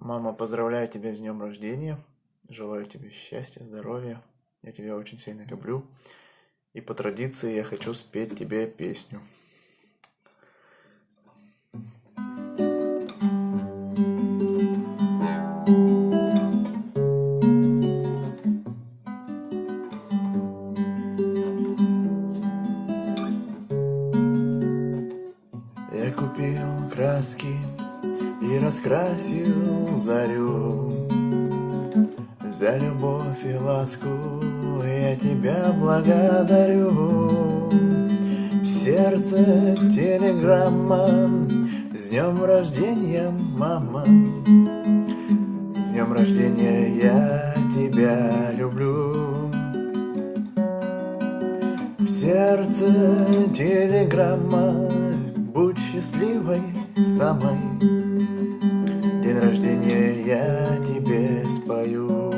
Мама, поздравляю тебя с днем рождения. Желаю тебе счастья, здоровья. Я тебя очень сильно люблю. И по традиции я хочу спеть тебе песню. Я купил краски и раскрасил зарю. За любовь и ласку я тебя благодарю. Сердце телеграмма С днем рождения, мама. С днем рождения я тебя люблю. В сердце телеграмма Будь счастливой самой День рождения я тебе спою.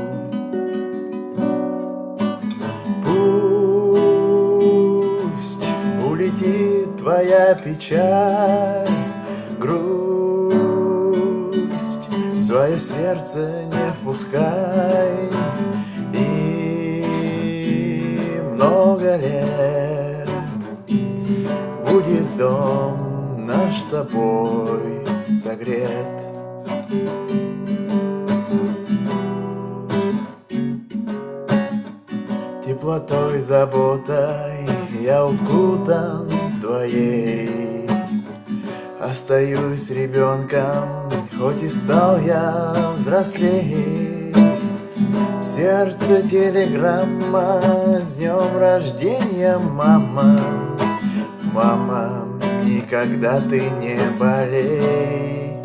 Пусть улетит твоя печаль Грусть Свое сердце не впускай. И много лет Будет дом наш с тобой согрет Теплотой, заботой я укутан твоей. Остаюсь ребенком, хоть и стал я взрослей Сердце телеграмма с днем рождения, мама. Мама, никогда ты не болей.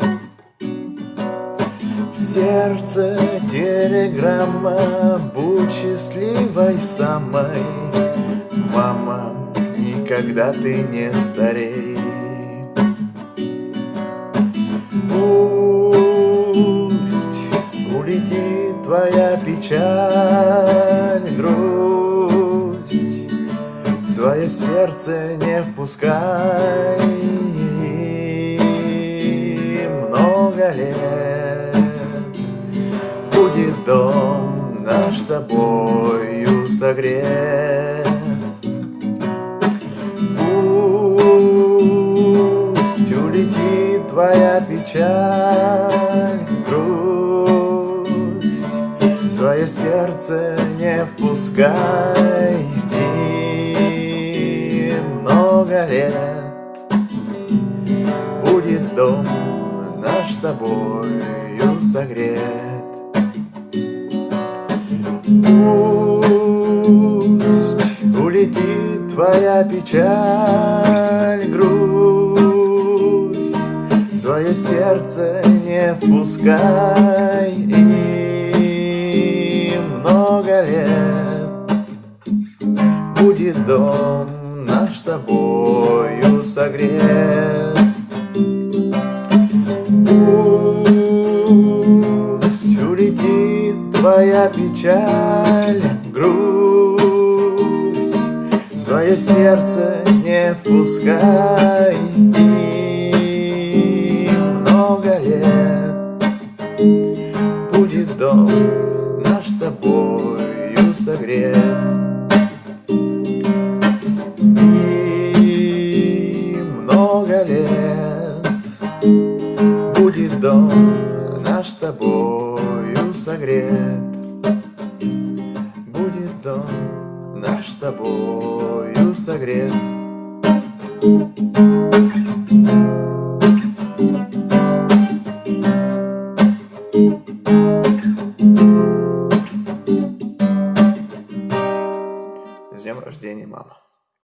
Сердце телеграмма, будь счастливой самой. Мама, никогда ты не старей. Пусть улетит твоя печаль, грусть. Свое сердце не впускай. Много лет Будет дом тобою согрет. Пусть улетит твоя печаль, грусть. Свое сердце не впускай И много лет. Будет дом наш с тобою согрет улетит твоя печаль, грусть. Свое сердце не впускай И много лет. Будет дом наш с тобою согрет. Пусть твоя печаль, грусть Свое сердце не впускай. И много лет Будет дом наш с тобою согрет. И много лет Будет дом наш с тобою согрет тобою согрет.